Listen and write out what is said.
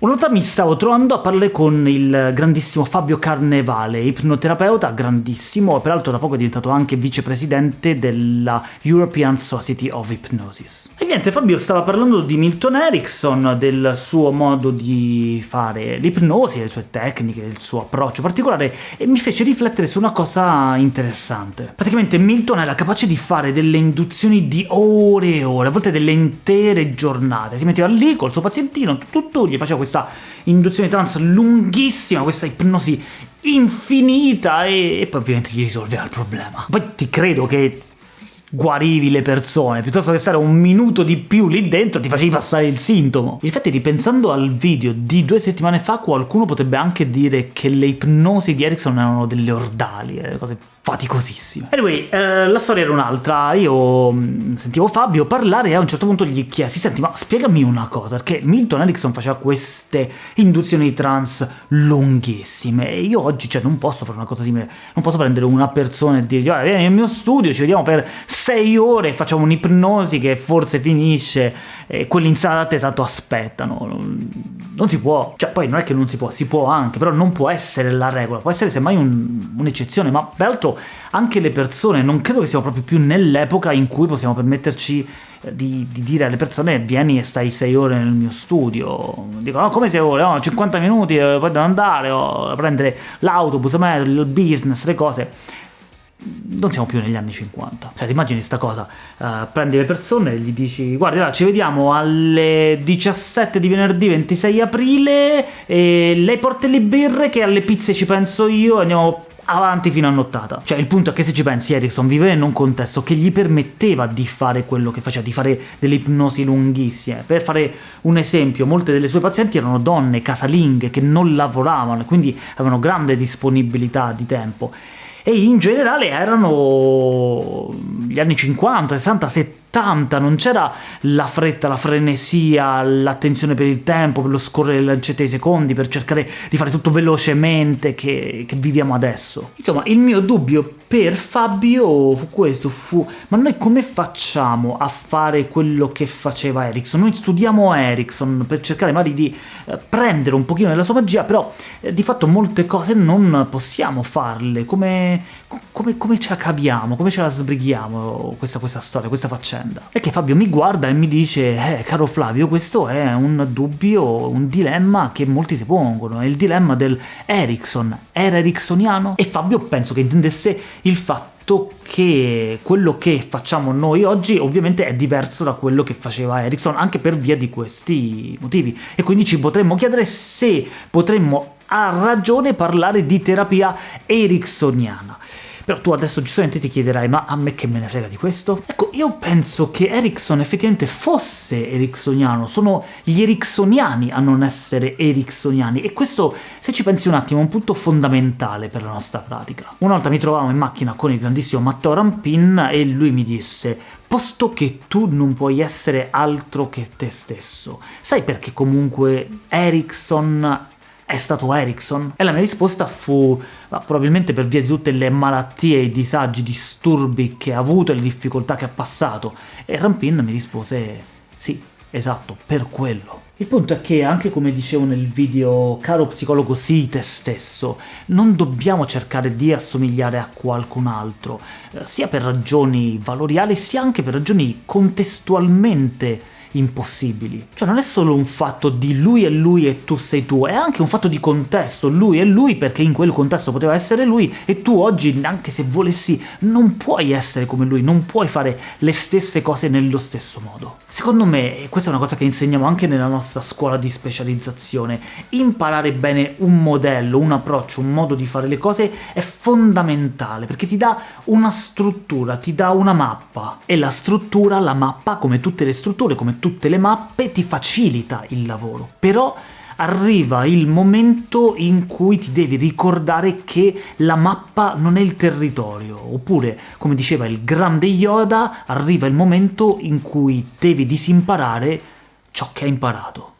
Una volta mi stavo trovando a parlare con il grandissimo Fabio Carnevale, ipnoterapeuta grandissimo, peraltro da poco è diventato anche vicepresidente della European Society of Hypnosis. E niente, Fabio stava parlando di Milton Erickson, del suo modo di fare l'ipnosi, le sue tecniche, il suo approccio particolare, e mi fece riflettere su una cosa interessante. Praticamente Milton era capace di fare delle induzioni di ore e ore, a volte delle intere giornate, si metteva lì col suo pazientino, tutto, gli faceva questo questa induzione trans lunghissima, questa ipnosi infinita, e, e poi ovviamente gli risolveva il problema. Poi ti credo che guarivi le persone, piuttosto che stare un minuto di più lì dentro ti facevi passare il sintomo. Infatti ripensando al video di due settimane fa qualcuno potrebbe anche dire che le ipnosi di Erickson erano delle ordali, eh, cose faticosissime. Anyway, eh, la storia era un'altra, io mm, sentivo Fabio parlare e a un certo punto gli chiesi senti ma spiegami una cosa, perché Milton Erickson faceva queste induzioni trans lunghissime e io oggi cioè non posso fare una cosa simile, non posso prendere una persona e dirgli vieni nel mio studio, ci vediamo per sei ore, facciamo un'ipnosi che forse finisce e quelli in sala d'attesa tanto aspettano, non si può, cioè poi non è che non si può, si può anche, però non può essere la regola, può essere semmai un'eccezione, un ma peraltro anche le persone, non credo che siamo proprio più nell'epoca in cui possiamo permetterci eh, di, di, dire alle persone vieni e stai 6 ore nel mio studio, dicono no come 6 ore, no, 50 minuti, eh, poi devo andare, o prendere l'autobus, il business, le cose non siamo più negli anni 50. Cioè, immagini sta cosa, uh, prendi le persone e gli dici guarda, ci vediamo alle 17 di venerdì 26 aprile e lei porta le birre che alle pizze ci penso io e andiamo avanti fino a nottata. Cioè il punto è che se ci pensi Erickson viveva in un contesto che gli permetteva di fare quello che faceva, di fare delle ipnosi lunghissime. Per fare un esempio, molte delle sue pazienti erano donne casalinghe che non lavoravano, quindi avevano grande disponibilità di tempo e in generale erano gli anni 50, 60, 70, 80, non c'era la fretta, la frenesia, l'attenzione per il tempo, per lo scorrere le lancette dei secondi, per cercare di fare tutto velocemente che, che viviamo adesso. Insomma, il mio dubbio per Fabio fu questo, fu ma noi come facciamo a fare quello che faceva Ericsson? Noi studiamo Ericsson per cercare magari di eh, prendere un pochino della sua magia, però eh, di fatto molte cose non possiamo farle, come, come, come ce la caviamo, come ce la sbrighiamo questa, questa storia, questa faccenda? Vicenda. E che Fabio mi guarda e mi dice «Eh, caro Flavio, questo è un dubbio, un dilemma che molti si pongono, è il dilemma del Ericsson. Era ericksoniano?» E Fabio penso che intendesse il fatto che quello che facciamo noi oggi ovviamente è diverso da quello che faceva Ericsson, anche per via di questi motivi. E quindi ci potremmo chiedere se potremmo a ragione parlare di terapia ericksoniana. Però tu adesso giustamente ti chiederai, ma a me che me ne frega di questo? Ecco, io penso che Ericsson effettivamente fosse ericksoniano, sono gli ericksoniani a non essere ericksoniani, e questo, se ci pensi un attimo, è un punto fondamentale per la nostra pratica. Una volta mi trovavo in macchina con il grandissimo Matteo Rampin e lui mi disse posto che tu non puoi essere altro che te stesso. Sai perché comunque Ericsson è stato Ericsson? E la mia risposta fu, probabilmente per via di tutte le malattie, i disagi, i disturbi che ha avuto e le difficoltà che ha passato, e Rampin mi rispose sì, esatto, per quello. Il punto è che, anche come dicevo nel video Caro psicologo sii te stesso, non dobbiamo cercare di assomigliare a qualcun altro, eh, sia per ragioni valoriali, sia anche per ragioni contestualmente impossibili. Cioè non è solo un fatto di lui è lui e tu sei tu, è anche un fatto di contesto, lui è lui perché in quel contesto poteva essere lui, e tu oggi, anche se volessi, non puoi essere come lui, non puoi fare le stesse cose nello stesso modo. Secondo me, e questa è una cosa che insegniamo anche nella nostra scuola di specializzazione, imparare bene un modello, un approccio, un modo di fare le cose è fondamentale, perché ti dà una struttura, ti dà una mappa, e la struttura, la mappa, come tutte le strutture, come tutte le mappe ti facilita il lavoro, però arriva il momento in cui ti devi ricordare che la mappa non è il territorio, oppure, come diceva il grande Yoda, arriva il momento in cui devi disimparare ciò che hai imparato.